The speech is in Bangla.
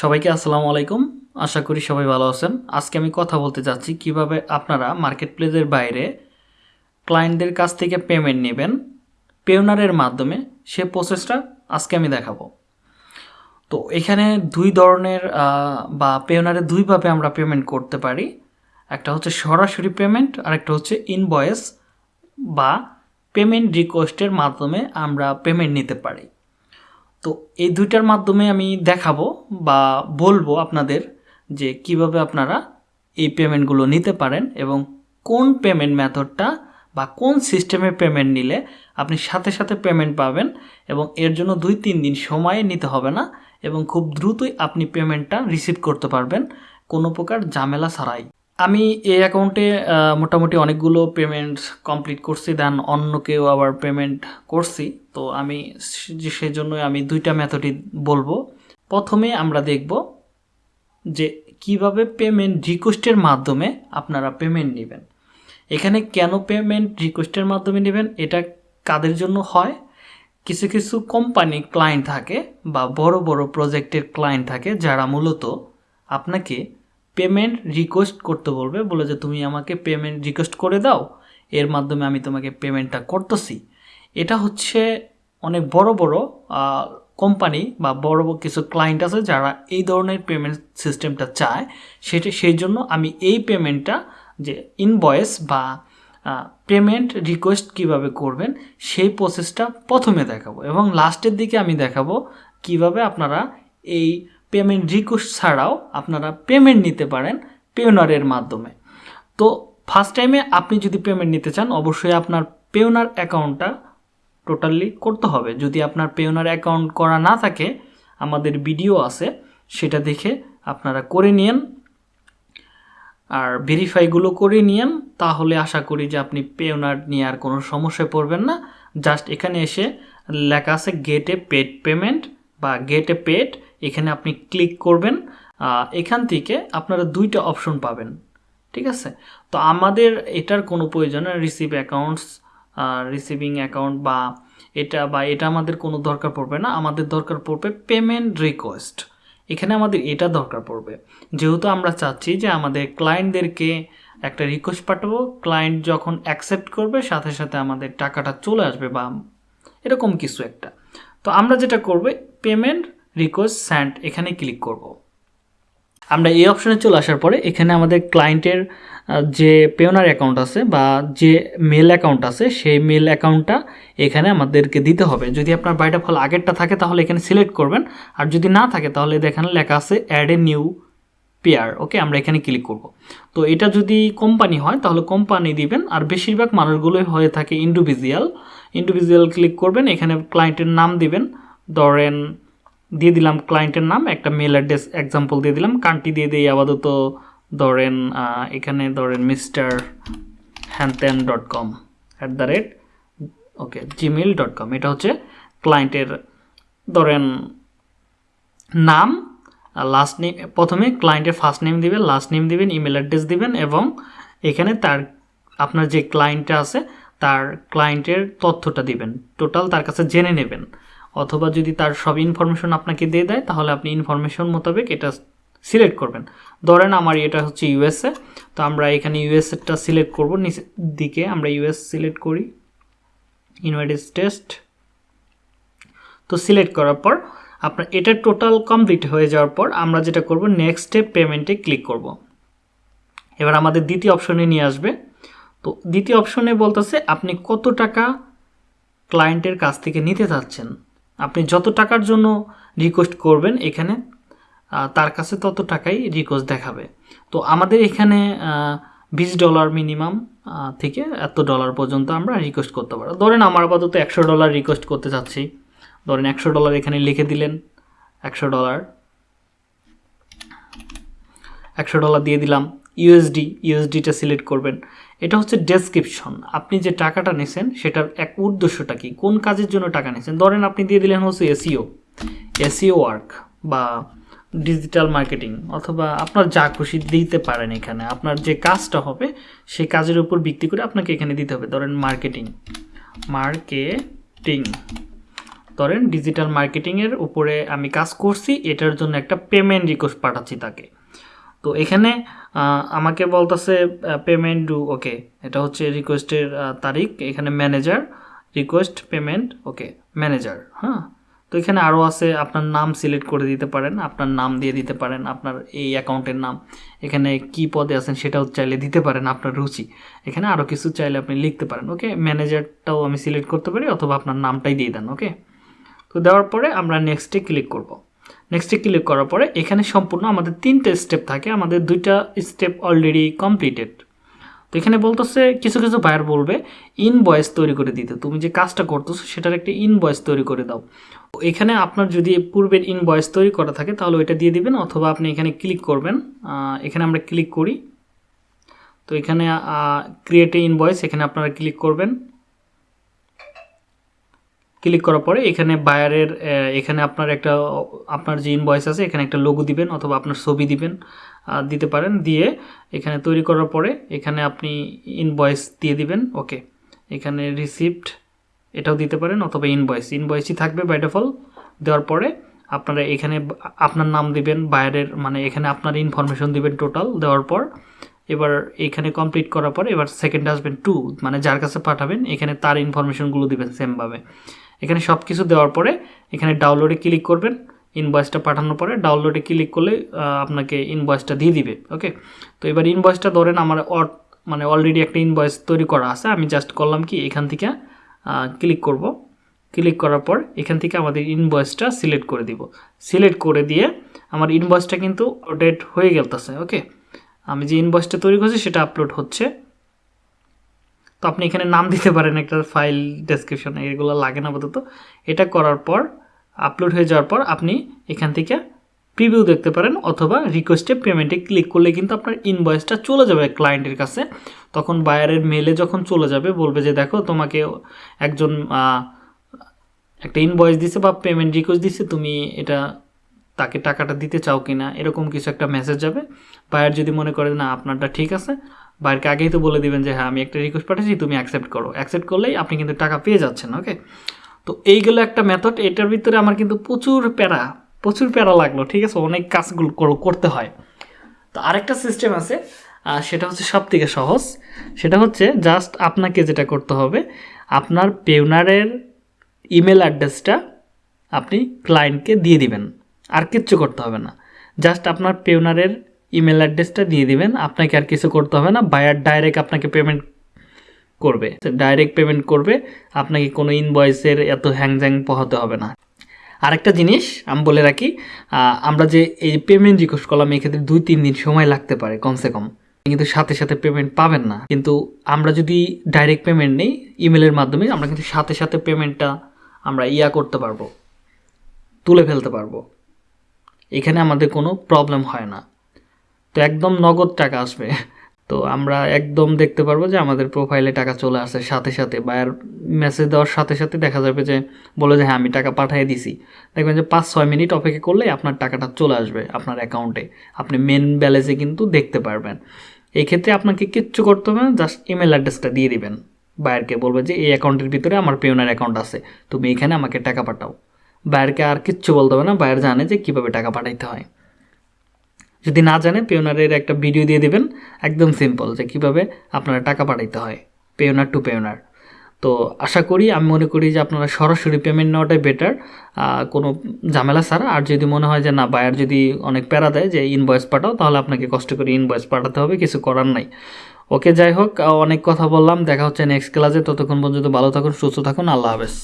সবাইকে আসসালামু আলাইকুম। আশা করি সবাই ভালো আছেন। আজকে আমি কথা বলতে যাচ্ছি কীভাবে আপনারা মার্কেট প্লেসের বাইরে ক্লায়েন্টদের কাছ থেকে পেমেন্ট নেবেন, পেওনারের মাধ্যমে সে প্রসেসটা আজকে আমি দেখাবো। তো এখানে দুই ধরনের বা পেওনারে দুইভাবে আমরা পেমেন্ট করতে পারি। একটা হচ্ছে সরাসরি পেমেন্ট আর একটা হচ্ছে ইনভয়েস বা পেমেন্ট রিকোয়েস্টের মাধ্যমে আমরা পেমেন্ট নিতে পারি। তো এই দুইটার মাধ্যমে আমি দেখাবো বা বলব আপনাদের যে কীভাবে আপনারা এই পেমেন্টগুলো নিতে পারেন এবং কোন পেমেন্ট মেথডটা বা কোন সিস্টেমে পেমেন্ট নিলে আপনি সাথে সাথে পেমেন্ট পাবেন এবং এর জন্য দুই তিন দিন সময় নিতে হবে না এবং খুব দ্রুতই আপনি পেমেন্টটা রিসিভ করতে পারবেন কোনো প্রকার ঝামেলা ছাড়াই। আমি এই অ্যাকাউন্টে মোটামুটি অনেকগুলো পেমেন্ট কমপ্লিট করছি দেন অন্য কেউ আবার পেমেন্ট করছি। তো আমি সে- সেজন্যই আমি দুইটা মেথডই বলব। প্রথমে আমরা দেখব যে কীভাবে পেমেন্ট রিকোয়েস্টের মাধ্যমে আপনারা পেমেন্ট নেবেন। এখানে কেন পেমেন্ট রিকোয়েস্টের মাধ্যমে নেবেন? এটা কাদের জন্য হয়? কিছু কিছু কোম্পানি ক্লায়েন্ট থাকে বা বড় বড় প্রজেক্টের ক্লায়েন্ট থাকে, যারা মূলত আপনাকে পেমেন্ট রিকোয়েস্ট করতে বলবে, বলে যে তুমি আমাকে পেমেন্ট রিকোয়েস্ট করে দাও, এর মাধ্যমে আমি তোমাকে পেমেন্টটা করতেছি। এটা হচ্ছে অনেক বড় বড় কোম্পানি বা বড় বড় কিছু ক্লায়েন্ট আছে যারা এই ধরনের পেমেন্ট সিস্টেমটা চায়। সেটা, সেই জন্য আমি এই পেমেন্টটা যে ইনভয়েস বা পেমেন্ট রিকোয়েস্ট কীভাবে করবেন, সেই প্রসেসটা প্রথমে দেখাবো এবং লাস্টের দিকে আমি দেখাবো কীভাবে আপনারা এই পেমেন্ট রিকোয়েস্ট ছাড়াও আপনারা পেমেন্ট নিতে পারেন পেওনারের মাধ্যমে। তো ফার্স্ট টাইমে আপনি যদি পেমেন্ট নিতে চান, অবশ্যই আপনার পেওনার অ্যাকাউন্টটা টোটালি করতে হবে। যদি আপনার পেওনার অ্যাকাউন্ট করা না থাকে, আমাদের ভিডিও আছে, সেটা দেখে আপনারা করে নিন আর ভেরিফাইগুলো করে নিন তাহলে আশা করি যে আপনি পেওনার নিয়ে আর কোনো সমস্যায় পড়বেন না। জাস্ট এখানে এসে লেখা আছে গেট পেড পেমেন্ট বা গেট এ পেড এখানে আপনি ক্লিক করবেন এখান থেকে আপনারা দুইটা অপশন পাবেন, ঠিক আছে? তো আমাদের এটার কোনো প্রয়োজন রিসিভ অ্যাকাউন্টস রিসিভিং অ্যাকাউন্ট বা এটা বা এটা আমাদের কোনো দরকার পড়বে না, আমাদের দরকার পড়বে পেমেন্ট রিকোয়েস্ট এখানে আমাদের এটা দরকার পড়বে। যেহেতু আমরা চাচ্ছি যে আমাদের ক্লায়েন্টদেরকে একটা রিকোয়েস্ট পাঠাবো ক্লায়েন্ট যখন অ্যাকসেপ্ট করবে, সাথে সাথে আমাদের টাকাটা চলে আসবে বা এরকম কিছু একটা। তো আমরা যেটা করব পেমেন্ট রিকোয়েস্ট স্যান্ড এখানে ক্লিক করব। আমরা এই অপশানে চলে আসার পরে এখানে আমাদের ক্লায়েন্টের যে পেওনার অ্যাকাউন্ট আছে বা যে মেল অ্যাকাউন্ট আছে, সেই মেল অ্যাকাউন্টটা এখানে আমাদেরকে দিতে হবে। যদি আপনার বাইটা ফল আগেরটা থাকে তাহলে এখানে সিলেক্ট করবেন। আর যদি না থাকে তাহলে এখানে লেখা আছে add a new payer. Okay, আমরা এখানে ক্লিক করব। তো এটা যদি কোম্পানি হয় তাহলে কোম্পানি দিবেন। আর বেশিরভাগ মানুষগুলোই হয়ে থাকে ইন্ডিভিজুয়াল। ইন্ডিভিজুয়াল ক্লিক করবেন, এখানে ক্লায়েন্টের নাম দিবেন। ধরেন দিয়ে দিলাম ক্লায়েন্টের নাম, একটা মেল অ্যাড্রেস এক্সাম্পল দিয়ে দিলাম কান্ট্রি দিয়ে দিই আপাতত ধরেন এখানে ধরেন mister হ্যানত্যান dot com at the rate okay Gmail dot com এটা হচ্ছে ক্লায়েন্টের ধরেন নাম লাস্ট নেম প্রথমে ক্লায়েন্টের ফার্স্ট নেম দিবেন লাস্ট নেম দিবেন ইমেল অ্যাড্রেস দিবেন এবং এখানে তার, আপনার যে ক্লায়েন্টটা আছে, তার ক্লায়েন্টের তথ্যটা দিবেন। টোটাল তার কাছে জেনে নেবেন। অথবা যদি তার সব ইনফরমেশন আপনাকে দিয়ে দেয়, তাহলে আপনি ইনফরমেশন মোতাবেক এটা সিলেক্ট করবেন। ধরেন আমার এটা হচ্ছে ইউএসএ তো আমরা এখানে ইউএসএটা সিলেক্ট করব। নিচের দিকে আমরা ইউএস সিলেক্ট করি। ইউনাইটেড স্টেটস তো সিলেক্ট করার পর আপনার এটা টোটাল কমপ্লিট হয়ে যাওয়ার পর আমরা যেটা করব নেক্সট স্টেপ পেমেন্টে ক্লিক করব। এবার আমাদের দ্বিতীয় অপশনে নিয়ে আসবে। তো দ্বিতীয় অপশনে বলতেছে, আপনি কত টাকা ক্লায়েন্টের কাছ থেকে নিতে চাচ্ছেন? আপনি যত টাকার জন্য রিকোয়েস্ট করবেন এখানে তার কাছে তত টাকাই রিকোয়েস্ট দেখাবে। তো আমাদের এখানে বিশ ডলার মিনিমাম থেকে এত ডলার পর্যন্ত আমরা রিকোয়েস্ট করতে পারব। ধরেন আমার আপাতত একশো ডলার রিকোয়েস্ট করতে চাচ্ছি। ধরেন একশো ডলার এখানে লিখে দিলেন, একশো ডলার একশো ডলার দিয়ে দিলাম। ইউএসডি ইউএসডিটা সিলেক্ট করবেন। এটা হচ্ছে ডেসক্রিপশন আপনি যে টাকাটা নিছেন, সেটার এক উদ্দেশ্যটা কি? কোন কাজের জন্য টাকা নিছেন? ধরেন আপনি দিয়ে দিলেন হচ্ছে এসিও এসিও ওয়ার্ক বা ডিজিটাল মার্কেটিং অথবা আপনার যা খুশি দিতে পারেন এখানে। আপনার যে কাজটা হবে, সেই কাজের উপর ভিত্তি করে আপনাকে এখানে দিতে হবে। ধরেন মার্কেটিং মার্কেটিং ধরেন ডিজিটাল মার্কেটিংয়ের উপরে আমি কাজ করছি, এটার জন্য একটা পেমেন্ট রিকোয়েস্ট পাঠাচ্ছি তাকে। তো এখানে আমাকে বলতেছে পেমেন্ট ডু ওকে এটা হচ্ছে রিকোয়েস্টের তারিখ, এখানে manager request payment okay manager হ্যাঁ? তো এখানে আরও আছে, আপনার নাম সিলেক্ট করে দিতে পারেন, আপনার নাম দিয়ে দিতে পারেন, আপনার এই অ্যাকাউন্টের নাম। এখানে কি পদে আছেন সেটাও চাইলে দিতে পারেন আপনার রুচি। এখানে আরও কিছু চাইলে আপনি লিখতে পারেন ওকে ম্যানেজারটাও আমি সিলেক্ট করতে পারি, অথবা আপনার নামটাই দিয়ে দেন ওকে তো দেওয়ার পরে আমরা নেক্সটে ক্লিক করব। নেক্সটে ক্লিক করার পরে এখানে সম্পূর্ণ আমাদের তিনটে স্টেপ থাকে, আমাদের দুইটা স্টেপ অলরেডি কমপ্লিটেড তো এখানে বলতেছে, কিছু কিছু বায়ার বলবে ইনভয়েস তৈরি করে দিতে। তুমি যে কাজটা করতেছো, সেটার একটা ইনভয়েস তৈরি করে দাও। এখানে আপনার যদি পূর্বের ইনভয়েস তৈরি করা থাকে, তাহলে ওইটা দিয়ে দিবেন, অথবা আপনি এখানে ক্লিক করবেন। এখানে আমরা ক্লিক করি। তো এখানে ক্রিয়েট ইনভয়েস এখানে আপনারা ক্লিক করবেন। ক্লিক করার পরে এখানে বায়ারের এখানে আপনার একটা, আপনার যে ইনভয়েস আছে, এখানে একটা লোগো দিবেন অথবা আপনার ছবি দিবেন দিতে পারেন। দিয়ে এখানে তৈরি করার পরে এখানে আপনি ইনভয়েস দিয়ে দিবেন ওকে এখানে রিসিপ্ট এটাও দিতে পারেন অথবা ইনভয়েস ইনভয়েসই থাকবে বাই ডিফল্ট দেওয়ার পরে আপনারা এখানে আপনার নাম দিবেন, বায়ারের মানে এখানে আপনার ইনফরমেশন দিবেন টোটাল দেওয়ার পর এবার এখানে কমপ্লিট করার পর এবার সেকেন্ড আসবেন টু মানে যার কাছে পাঠাবেন, এখানে তার ইনফরমেশনগুলো দিবেন সেমভাবে এখানে সব কিছু দেওয়ার পরে এখানে ডাউনলোডে ক্লিক করবেন ইনভয়েসটা পাঠানোর পরে ডাউনলোডে ক্লিক করলে আপনাকে ইনভয়েসটা দিয়ে দিবে ওকে তো এবার ইনভয়েসটা ধরেন আমার মানে অলরেডি একটা ইনভয়েস তৈরি করা আছে, আমি জাস্ট করলাম কি, এখান থেকে ক্লিক করব। ক্লিক করার পর এখান থেকে আমাদের ইনভয়েসটা সিলেক্ট করে দিব। সিলেক্ট করে দিয়ে আমার ইনভয়েসটা কিন্তু আপডেট হয়ে গেলতেছে ওকে আমি যে ইনভয়েসটা তৈরি করছি সেটা আপলোড হচ্ছে। তো আপনি এখানে নাম দিতে পারেন একটা ফাইল ডেসক্রিপশন এগুলো লাগে না আপাতত। এটা করার পর আপলোড হয়ে যাওয়ার পর আপনি এখান থেকে প্রিভিউ দেখতে পারেন অথবা রিকোয়েস্টে পেমেন্টে ক্লিক করলে কিন্তু আপনার ইনভয়েসটা চলে যাবে ক্লায়েন্টের কাছে। তখন বায়ারের মেলে যখন চলে যাবে, বলবে যে, দেখো, তোমাকে একজন একটা ইনভয়েস দিছে বা পেমেন্ট রিকোয়েস্ট দিছে, তুমি এটা, তাকে টাকাটা দিতে চাও কি না এরকম কিছু একটা মেসেজ যাবে। বায়ার যদি মনে করে না, আপনারটা ঠিক আছে বায়ারকে আগেই তো বলে দিবেন যে হ্যাঁ আমি একটা রিকোয়েস্ট পাঠাচ্ছি, তুমি অ্যাকসেপ্ট করো। অ্যাকসেপ্ট করলেই আপনি কিন্তু টাকা পেয়ে যাচ্ছেন ওকে তো এইগুলো একটা মেথড এটার ভিতরে আমার কিন্তু প্রচুর প্যারা প্রচুর প্যারা লাগল, ঠিক আছে? অনেক কাজগুলো করতে হয়। তো আরেকটা সিস্টেম আছে সেটা হচ্ছে সব থেকে সহজ। সেটা হচ্ছে জাস্ট আপনাকে যেটা করতে হবে, আপনার পেউনারের ইমেল অ্যাড্রেসটা আপনি ক্লায়েন্টকে দিয়ে দিবেন। আর কিচ্ছু করতে হবে না। জাস্ট আপনার পেউনারের ইমেল অ্যাড্রেসটা দিয়ে দিবেন। আপনাকে আর কিছু করতে হবে না। বায়ার ডাইরেক্ট আপনাকে পেমেন্ট করবে। ডাইরেক্ট পেমেন্ট করবে। আপনাকে কোনো ইনভয়েসের এত হ্যাংজ্যাং পোহাতে হবে না। আরেকটা জিনিস আমি বলে রাখি আমরা যে এই পেমেন্ট রিকোয়েস্ট করলাম এক্ষেত্রে দুই তিন দিন সময় লাগতে পারে কমসে কম। কিন্তু সাথে সাথে পেমেন্ট পাবেন না। কিন্তু আমরা যদি ডাইরেক্ট পেমেন্ট নেই ইমেলের মাধ্যমে, আমরা কিন্তু সাথে সাথে পেমেন্টটা আমরা ইয়া করতে পারব। তুলে ফেলতে পারব। এখানে আমাদের কোনো প্রবলেম হয় না। তো একদম নগদ টাকা আসবে। তো আমরা একদম দেখতে পারব যে আমাদের প্রোফাইলে টাকা চলে আসে সাথে সাথে। বায়ার মেসেজ দেওয়ার সাথে সাথে দেখা যাবে যে বলে যে হ্যাঁ আমি টাকা পাঠিয়ে দিছি। দেখবেন যে পাঁচ, ছয় মিনিট অপেক্ষা করলেই আপনার টাকাটা চলে আসবে আপনার অ্যাকাউন্টে আপনি মেন ব্যালেন্সে কিন্তু দেখতে পারবেন। এই ক্ষেত্রে আপনাকে কিচ্ছু করতে হবে না জাস্ট ইমেল অ্যাড্রেসটা দিয়ে দিবেন। বায়ারকে বলবে যে, এই অ্যাকাউন্টের ভিতরে আমার পেওনার অ্যাকাউন্ট আছে, তুমি এখানে আমাকে টাকা পাঠাও। বায়ারকে আর কিচ্ছু বলতে হবে না, বায়ার জানে যে কীভাবে টাকা পাঠাইতে হয়। যদি না জানে পেওনারের একটা ভিডিও দিয়ে দেবেন, একদম সিম্পল যে কীভাবে আপনারা টাকা পাঠাইতে হয় পেওনার টু পেওনার তো আশা করি, আমি মনে করি যে আপনারা সরাসরি পেমেন্ট নেওয়াটাই বেটার কোনো ঝামেলা ছাড়া। আর যদি মনে হয় যে না বায়ার যদি অনেক প্যারা দেয় যে ইনভয়েস পাঠাও, তাহলে আপনাকে কষ্ট করে ইনভয়েস পাঠাতে হবে, কিছু করার নাই। ওকে যাই হোক অনেক কথা বললাম, দেখা হচ্ছে নেক্সট ক্লাসে ততক্ষণ পর্যন্ত ভালো থাকুন, সুস্থ থাকুন, আল্লাহ হাফেজ।